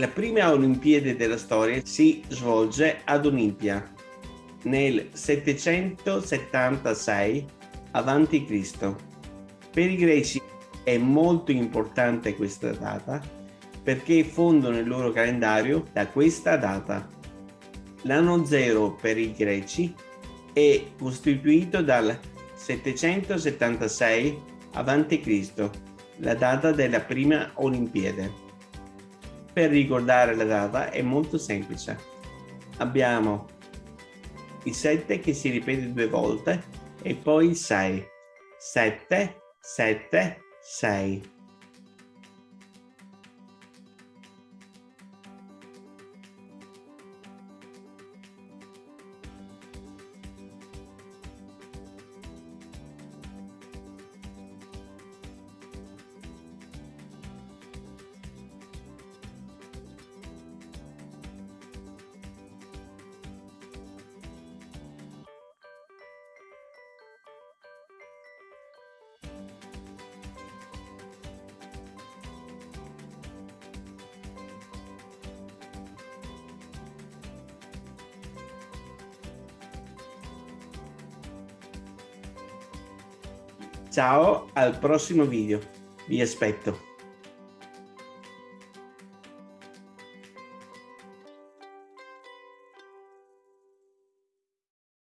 La prima Olimpiade della storia si svolge ad Olimpia nel 776 a.C. Per i greci è molto importante questa data perché fondano il loro calendario da questa data. L'anno zero per i greci è costituito dal 776 a.C., la data della prima Olimpiade. Per ricordare la data è molto semplice. Abbiamo il 7 che si ripete due volte e poi il 6. 7, 7, 6. Ciao, al prossimo video. Vi aspetto.